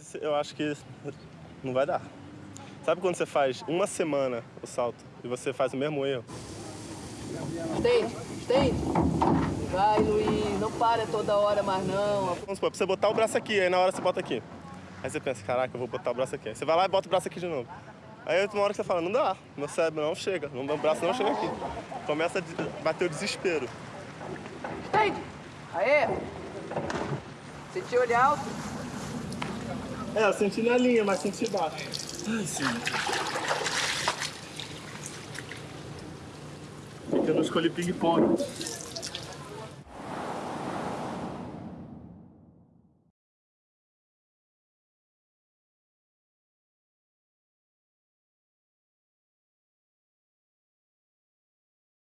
vezes eu acho que não vai dar. Sabe quando você faz uma semana o salto e você faz o mesmo erro? Stage, stage. Vai, Luiz, não para toda hora mais não. Vamos supor, pra você botar o braço aqui, aí na hora você bota aqui. Aí você pensa, caraca, eu vou botar o braço aqui. Aí você vai lá e bota o braço aqui de novo. Aí uma hora que você fala, não dá, meu cérebro não chega, meu braço não chega aqui. Começa a bater o desespero. Stage. Aê. Senti olhar alto. É, eu senti na linha, mas senti baixo. Ai, sim. Porque eu não escolhi ping-pong.